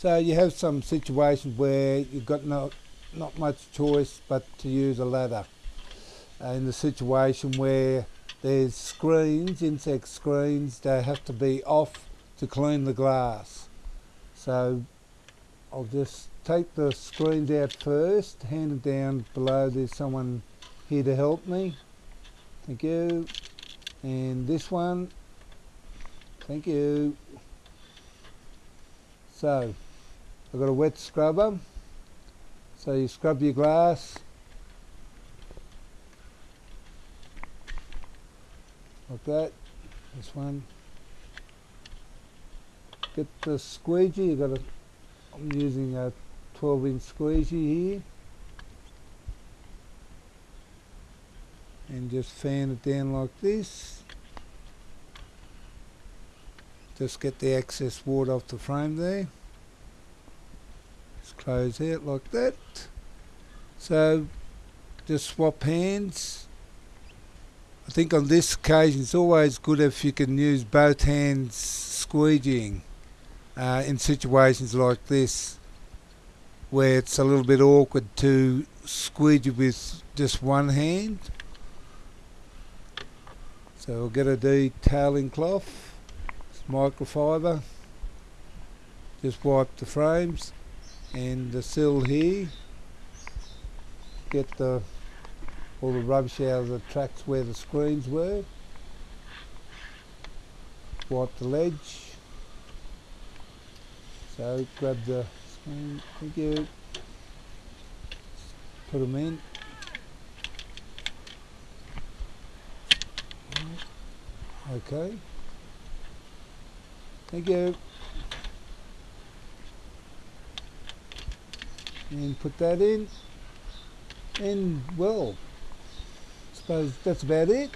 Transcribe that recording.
So you have some situations where you've got no, not much choice but to use a ladder. Uh, in the situation where there's screens, insect screens, they have to be off to clean the glass. So I'll just take the screens out first, hand it down below, there's someone here to help me. Thank you. And this one, thank you. So, I've got a wet scrubber. So you scrub your glass. Like that. This one. Get the squeegee. You've got a. I'm using a 12 inch squeegee here. And just fan it down like this. Just get the excess water off the frame there close out like that. So just swap hands. I think on this occasion it's always good if you can use both hands squeegeeing uh, in situations like this where it's a little bit awkward to squeegee with just one hand. So we'll get a detailing cloth, microfiber, just wipe the frames and the sill here get the all the rubbish out of the tracks where the screens were. Wipe the ledge. So grab the screen thank you. Put them in. Okay. Thank you and put that in. And well I suppose that's about it